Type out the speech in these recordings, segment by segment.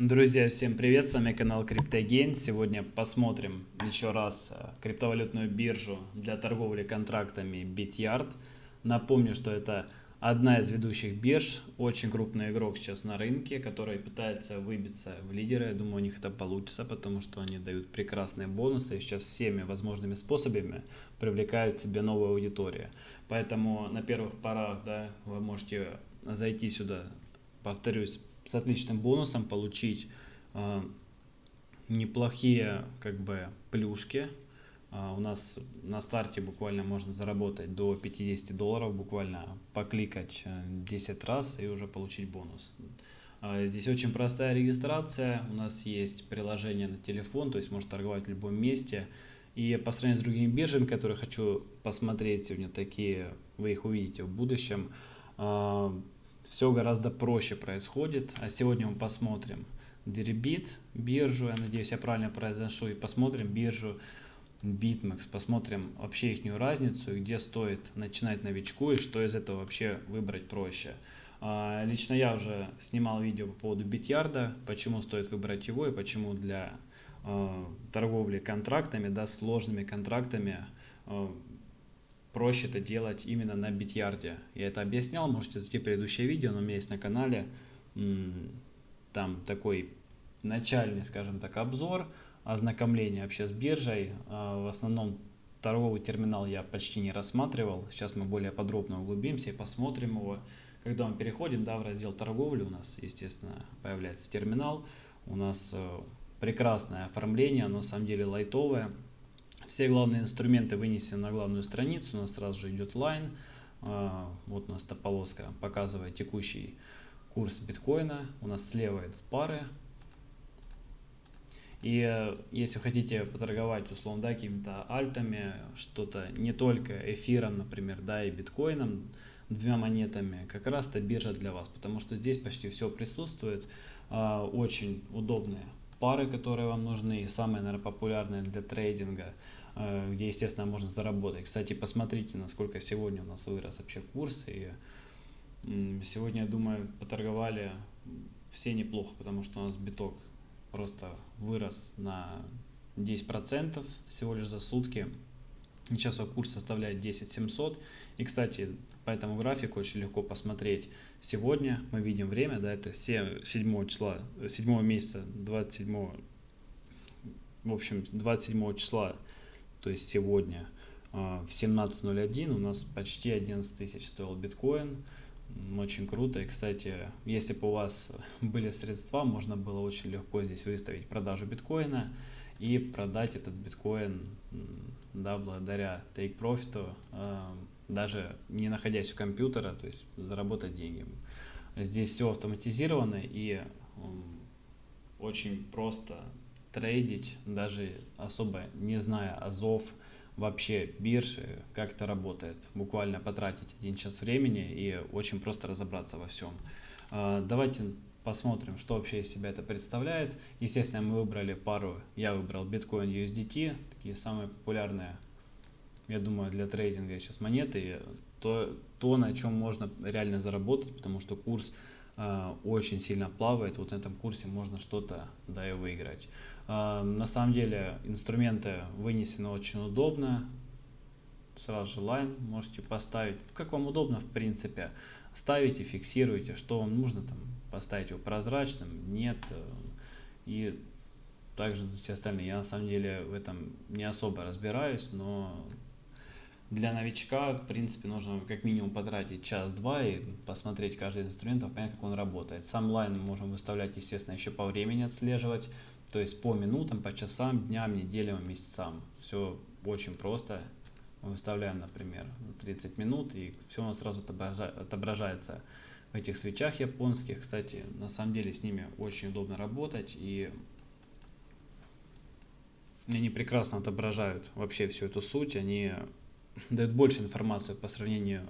Друзья, всем привет, с вами канал CryptoGain. Сегодня посмотрим еще раз э, криптовалютную биржу для торговли контрактами BitYard. Напомню, что это одна из ведущих бирж, очень крупный игрок сейчас на рынке, который пытается выбиться в лидеры. Я думаю, у них это получится, потому что они дают прекрасные бонусы и сейчас всеми возможными способами привлекают себе новую аудиторию. Поэтому на первых порах да, вы можете зайти сюда, повторюсь, с отличным бонусом получить э, неплохие как бы плюшки. Э, у нас на старте буквально можно заработать до 50 долларов, буквально покликать 10 э, раз и уже получить бонус. Э, здесь очень простая регистрация, у нас есть приложение на телефон, то есть можно торговать в любом месте. И по сравнению с другими биржами, которые хочу посмотреть сегодня, такие вы их увидите в будущем, все гораздо проще происходит. А сегодня мы посмотрим Deribit, биржу, я надеюсь, я правильно произношу, и посмотрим биржу BitMEX, посмотрим вообще их разницу, где стоит начинать новичку и что из этого вообще выбрать проще. А, лично я уже снимал видео по поводу битярда, почему стоит выбрать его и почему для а, торговли контрактами, да, сложными контрактами а, проще это делать именно на битьярде. Я это объяснял, можете зайти в предыдущее видео, но у меня есть на канале там такой начальный, скажем так, обзор, ознакомление вообще с биржей. А, в основном торговый терминал я почти не рассматривал. Сейчас мы более подробно углубимся и посмотрим его. Когда мы переходим да, в раздел торговли, у нас, естественно, появляется терминал. У нас э, прекрасное оформление, оно на самом деле лайтовое. Все главные инструменты вынесены на главную страницу. У нас сразу же идет лайн. Вот у нас эта полоска показывает текущий курс биткоина. У нас слева идут пары. И э, если хотите поторговать, условно, да, какими-то альтами, что-то не только эфиром, например, да, и биткоином, двумя монетами, как раз это биржа для вас, потому что здесь почти все присутствует, а, очень удобные пары, которые вам нужны, самые, наверное, популярные для трейдинга – где, естественно, можно заработать. Кстати, посмотрите, насколько сегодня у нас вырос вообще курс. И сегодня, я думаю, поторговали все неплохо, потому что у нас биток просто вырос на 10% всего лишь за сутки. Сейчас его курс составляет 10 700. И, кстати, по этому графику очень легко посмотреть. Сегодня мы видим время, да, это 7, 7 числа, 7 месяца, 27, в общем, 27 числа то есть сегодня а, в 17.01 у нас почти 11 тысяч стоил биткоин. Очень круто. И, кстати, если бы у вас были средства, можно было очень легко здесь выставить продажу биткоина и продать этот биткоин, да, благодаря take profit, а, даже не находясь у компьютера, то есть заработать деньги. Здесь все автоматизировано и очень просто трейдить, даже особо не зная азов, вообще биржи, как это работает. Буквально потратить один час времени и очень просто разобраться во всем. А, давайте посмотрим, что вообще из себя это представляет. Естественно, мы выбрали пару, я выбрал биткоин USDT, такие самые популярные, я думаю, для трейдинга сейчас монеты. То, то на чем можно реально заработать, потому что курс э, очень сильно плавает. Вот на этом курсе можно что-то да и выиграть. А, на самом деле инструменты вынесены очень удобно. Сразу же лайн можете поставить, как вам удобно в принципе. Ставите, фиксируйте, что вам нужно, там, поставить его прозрачным, нет. И также все остальные. Я на самом деле в этом не особо разбираюсь, но для новичка, в принципе, нужно как минимум потратить час-два и посмотреть каждый инструмент, понять, как он работает. Сам лайн можем выставлять, естественно, еще по времени отслеживать. То есть по минутам, по часам, дням, неделям, месяцам. Все очень просто. Мы выставляем, например, 30 минут, и все у нас сразу отображается в этих свечах японских. Кстати, на самом деле с ними очень удобно работать, и они прекрасно отображают вообще всю эту суть. Они дают больше информации по сравнению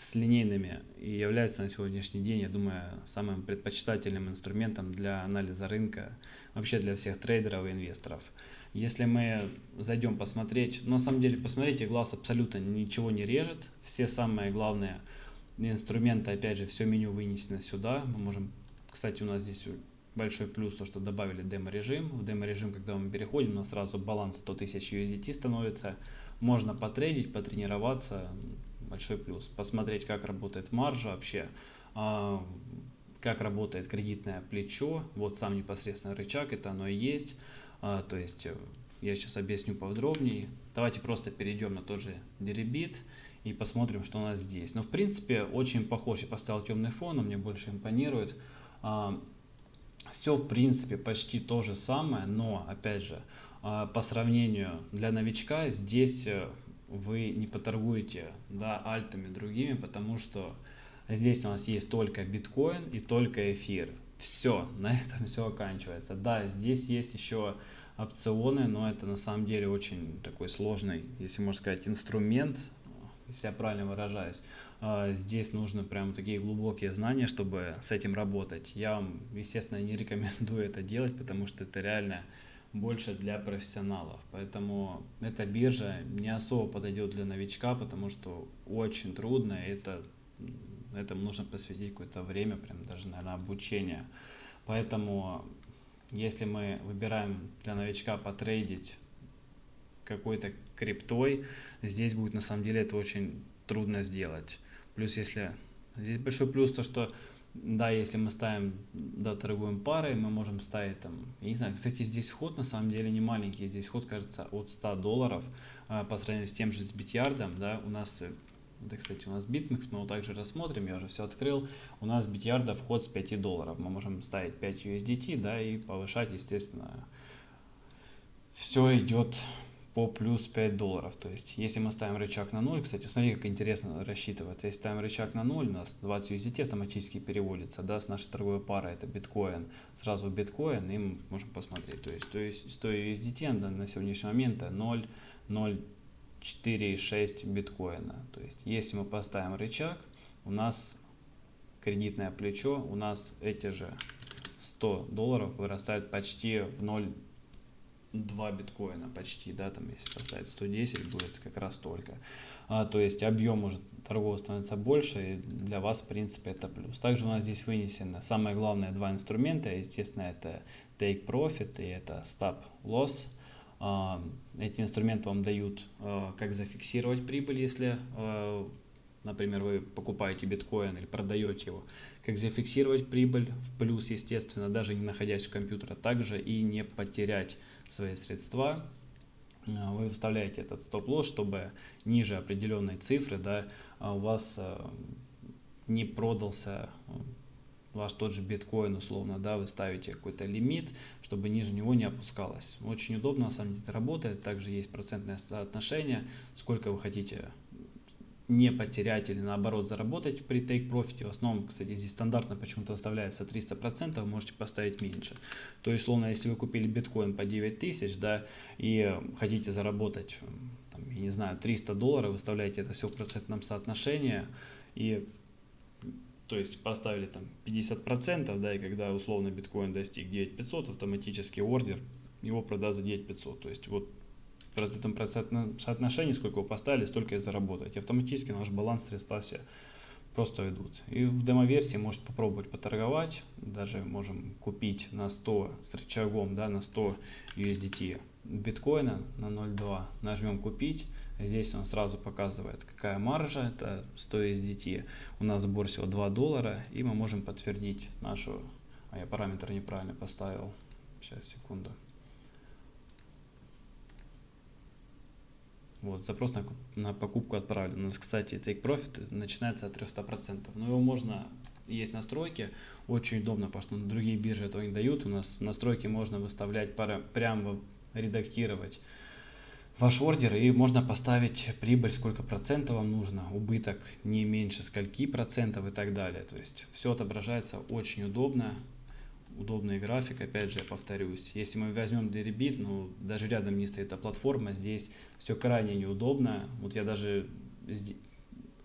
с линейными и является на сегодняшний день, я думаю, самым предпочитательным инструментом для анализа рынка, вообще для всех трейдеров и инвесторов. Если мы зайдем посмотреть, на самом деле, посмотрите, глаз абсолютно ничего не режет, все самые главные инструменты, опять же, все меню вынесено сюда, мы можем, кстати, у нас здесь большой плюс, то, что добавили демо-режим. В демо-режим, когда мы переходим, у нас сразу баланс 100 тысяч USDT становится. Можно потрейдить, потренироваться, большой плюс. Посмотреть, как работает маржа вообще, а, как работает кредитное плечо. Вот сам непосредственно рычаг, это оно и есть. А, то есть э, я сейчас объясню подробнее. Давайте просто перейдем на тот же Deribit и посмотрим, что у нас здесь. Но в принципе очень похож. Я поставил темный фон, он мне больше импонирует. А, Все в принципе почти то же самое, но опять же по сравнению для новичка здесь э, вы не поторгуете да, альтами другими, потому что здесь у нас есть только биткоин и только эфир. Все, на этом все оканчивается. Да, здесь есть еще опционы, но это на самом деле очень такой сложный, если можно сказать, инструмент, если я правильно выражаюсь. А, здесь нужно прям такие глубокие знания, чтобы с этим работать. Я вам, естественно, не рекомендую это делать, потому что это реально больше для профессионалов. Поэтому эта биржа не особо подойдет для новичка, потому что очень трудно, это, этому нужно посвятить какое-то время, прям даже, наверное, обучение. Поэтому если мы выбираем для новичка потрейдить какой-то криптой, здесь будет на самом деле это очень трудно сделать. Плюс если здесь большой плюс то, что да, если мы ставим, да, торгуем парой, мы можем ставить там, я не знаю, кстати, здесь вход на самом деле не маленький, здесь вход, кажется, от 100 долларов а, по сравнению с тем же с битьярдом, да, у нас, да, кстати, у нас BitMEX, мы его также рассмотрим, я уже все открыл, у нас битьярда вход с 5 долларов, мы можем ставить 5 USDT, да, и повышать, естественно, все идет по плюс 5 долларов. То есть, если мы ставим рычаг на 0, кстати, смотри, как интересно рассчитывается. Если ставим рычаг на 0, у нас 20 USDT автоматически переводится, да, с нашей торговой парой, это биткоин, сразу биткоин, и мы можем посмотреть. То есть, то есть 100 USDT на, на сегодняшний момент 0, 0,4,6 биткоина. То есть, если мы поставим рычаг, у нас кредитное плечо, у нас эти же 100 долларов вырастают почти в 0 2 биткоина почти, да, там если поставить 110 будет как раз столько. А, то есть объем уже торгового становится больше, и для вас, в принципе, это плюс. Также у нас здесь вынесено самое главное два инструмента, естественно, это Take Profit и это Stop Loss. А, эти инструменты вам дают, а, как зафиксировать прибыль, если, а, например, вы покупаете биткоин или продаете его, как зафиксировать прибыль в плюс, естественно, даже не находясь в компьютере, также и не потерять свои средства, а, вы вставляете этот стоп-лосс, чтобы ниже определенной цифры да, а, у вас а, не продался ваш тот же биткоин условно, да, вы ставите какой-то лимит, чтобы ниже него не опускалось. Очень удобно, на самом деле это работает. Также есть процентное соотношение, сколько вы хотите не потерять или наоборот заработать при take profit. В основном, кстати, здесь стандартно почему-то выставляется 300%, можете поставить меньше. То есть, словно, если вы купили биткоин по 9 тысяч, да, и хотите заработать, там, я не знаю, 300 долларов, выставляете это все в процентном соотношении, и то есть поставили там 50%, да, и когда условно биткоин достиг 9500, автоматически ордер его продаст за 9500. То есть вот в этом процентном соотношении, сколько вы поставили, столько и заработаете. Автоматически наш баланс средства все просто идут. И в демо-версии можете попробовать поторговать. Даже можем купить на 100 с рычагом, да, на 100 USDT биткоина на 0.2. Нажмем купить. Здесь он сразу показывает, какая маржа, это 100 USDT. У нас сбор всего 2 доллара, и мы можем подтвердить нашу... А я параметр неправильно поставил. Сейчас, секунду. Вот, запрос на, на покупку отправлен. У нас, кстати, Take Profit начинается от 300%. Но его можно, есть настройки, очень удобно, потому что другие биржи этого не дают. У нас настройки можно выставлять, пара, прямо редактировать ваш ордер и можно поставить прибыль, сколько процентов вам нужно, убыток не меньше скольки процентов и так далее. То есть все отображается очень удобно удобный график, опять же, я повторюсь. Если мы возьмем Deribit, ну, даже рядом не стоит эта платформа, здесь все крайне неудобно. Вот я даже,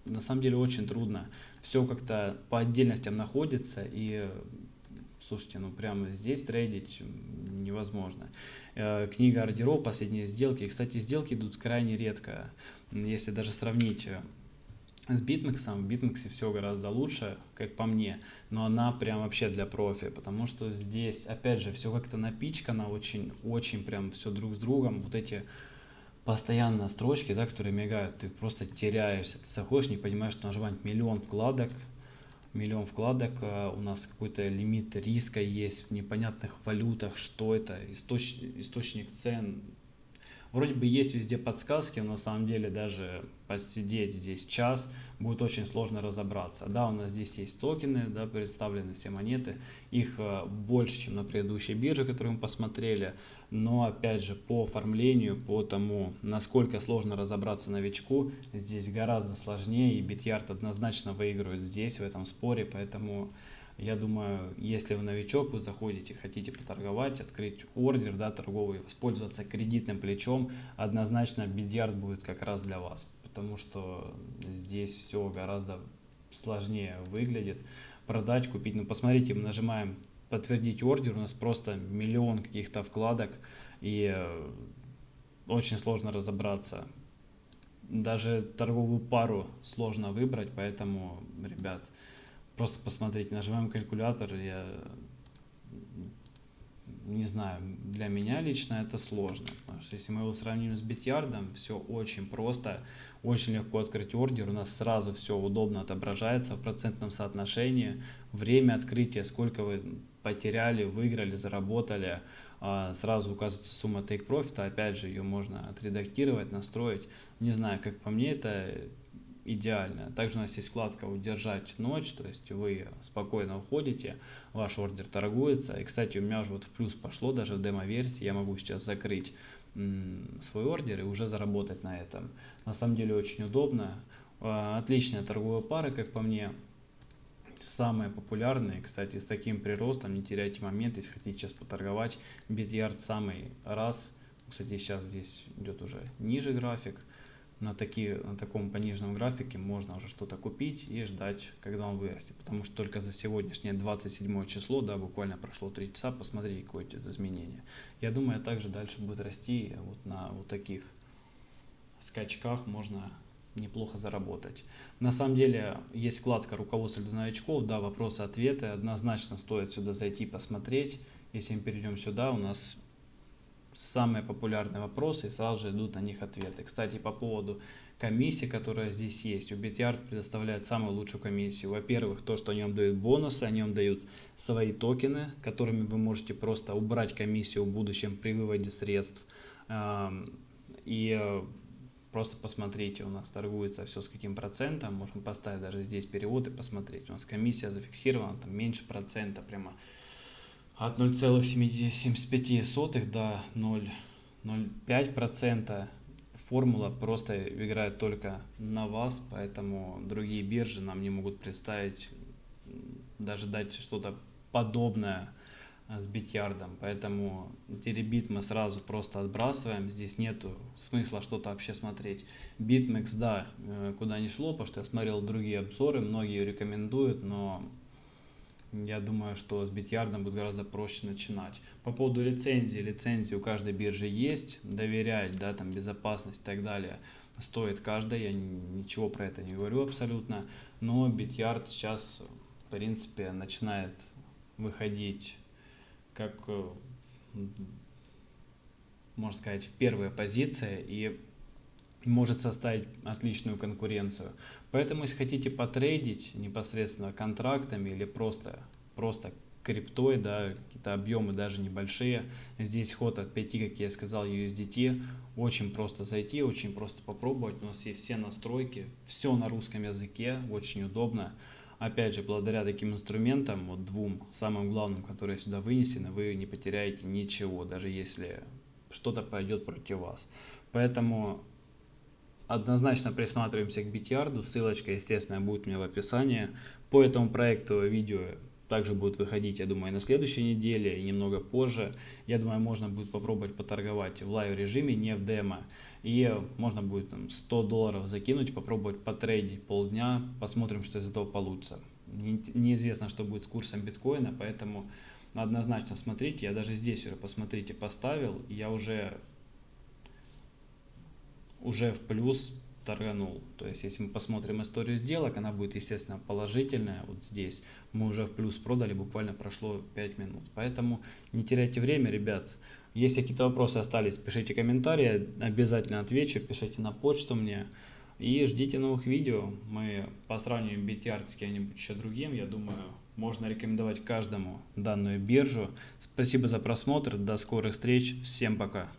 на самом деле, очень трудно. Все как-то по отдельностям находится, и, слушайте, ну, прямо здесь трейдить невозможно. Э, книга ордеров, последние сделки. Кстати, сделки идут крайне редко. Если даже сравнить с BitMEX. В BitMEX все гораздо лучше, как по мне, но она прям вообще для профи, потому что здесь, опять же, все как-то напичкано, очень, очень прям все друг с другом. Вот эти постоянно строчки, да, которые мигают, ты просто теряешься. Ты заходишь, не понимаешь, что нажимать миллион вкладок, миллион вкладок, а у нас какой-то лимит риска есть в непонятных валютах, что это, источ, источник цен, Вроде бы есть везде подсказки, но на самом деле даже посидеть здесь час будет очень сложно разобраться. Да, у нас здесь есть токены, да, представлены все монеты, их э, больше, чем на предыдущей бирже, которую мы посмотрели, но опять же по оформлению, по тому, насколько сложно разобраться новичку, здесь гораздо сложнее и Bityard однозначно выигрывает здесь, в этом споре, поэтому я думаю, если вы новичок, вы заходите, хотите поторговать, открыть ордер да, торговый, воспользоваться кредитным плечом, однозначно бильярд будет как раз для вас, потому что здесь все гораздо сложнее выглядит. Продать, купить, ну посмотрите, мы нажимаем подтвердить ордер, у нас просто миллион каких-то вкладок и э, очень сложно разобраться. Даже торговую пару сложно выбрать, поэтому, ребят, Просто посмотрите, нажимаем калькулятор, я не знаю, для меня лично это сложно, потому что если мы его сравним с битьярдом, все очень просто, очень легко открыть ордер, у нас сразу все удобно отображается в процентном соотношении, время открытия, сколько вы потеряли, выиграли, заработали, а, сразу указывается сумма take profit, опять же ее можно отредактировать, настроить, не знаю, как по мне это идеально. Также у нас есть вкладка «Удержать ночь», то есть вы спокойно уходите, ваш ордер торгуется. И, кстати, у меня уже вот в плюс пошло, даже в демо-версии я могу сейчас закрыть свой ордер и уже заработать на этом. На самом деле очень удобно. А, отличная торговая пара, как по мне. Самые популярные, кстати, с таким приростом, не теряйте момент, если хотите сейчас поторговать. Битлярд самый раз. Кстати, сейчас здесь идет уже ниже график на, такие, на таком пониженном графике можно уже что-то купить и ждать, когда он вырастет. Потому что только за сегодняшнее 27 число, да, буквально прошло 3 часа, посмотрите, какое идет изменение. Я думаю, также дальше будет расти вот на вот таких скачках можно неплохо заработать. На самом деле есть вкладка руководство для новичков, да, вопросы-ответы, однозначно стоит сюда зайти посмотреть. Если мы перейдем сюда, у нас самые популярные вопросы и сразу же идут на них ответы. Кстати, по поводу комиссии, которая здесь есть, у BitYard предоставляет самую лучшую комиссию. Во-первых, то, что они вам дают бонусы, они вам дают свои токены, которыми вы можете просто убрать комиссию в будущем при выводе средств. И э, просто посмотрите, у нас торгуется все с каким процентом, можем поставить даже здесь перевод и посмотреть. У нас комиссия зафиксирована, там меньше процента, прямо от 0,75 до 0,05%. Формула просто играет только на вас, поэтому другие биржи нам не могут представить, даже дать что-то подобное с битьярдом. Поэтому теребит мы сразу просто отбрасываем. Здесь нету смысла что-то вообще смотреть. Bitmex, да, э, куда не шло, потому что я смотрел другие обзоры, многие рекомендуют, но я думаю, что с битьярдом будет гораздо проще начинать. По поводу лицензии, лицензии у каждой биржи есть, доверять, да, там безопасность и так далее. Стоит каждая, я ничего про это не говорю абсолютно, но битьярд сейчас, в принципе, начинает выходить как, можно сказать, первая позиция. И может составить отличную конкуренцию. Поэтому, если хотите потрейдить непосредственно контрактами или просто, просто криптой, да, какие-то объемы даже небольшие, здесь ход от 5, как я сказал, USDT, очень просто зайти, очень просто попробовать, у нас есть все настройки, все на русском языке, очень удобно. Опять же, благодаря таким инструментам, вот двум, самым главным, которые сюда вынесены, вы не потеряете ничего, даже если что-то пойдет против вас. Поэтому однозначно присматриваемся к Bityard у. Ссылочка, естественно, будет у меня в описании. По этому проекту видео также будет выходить, я думаю, на следующей неделе и немного позже. Я думаю, можно будет попробовать поторговать в live режиме, не в демо. И можно будет там, 100 долларов закинуть, попробовать потрейдить полдня, посмотрим, что из этого получится. Неизвестно, что будет с курсом биткоина, поэтому однозначно смотрите. Я даже здесь уже, посмотрите, поставил. Я уже уже в плюс торганул. То есть, если мы посмотрим историю сделок, она будет, естественно, положительная. Вот здесь мы уже в плюс продали, буквально прошло 5 минут. Поэтому не теряйте время, ребят. Если какие-то вопросы остались, пишите комментарии, обязательно отвечу, пишите на почту мне. И ждите новых видео. Мы посравниваем BTR с кем-нибудь еще другим. Я думаю, можно рекомендовать каждому данную биржу. Спасибо за просмотр. До скорых встреч. Всем пока.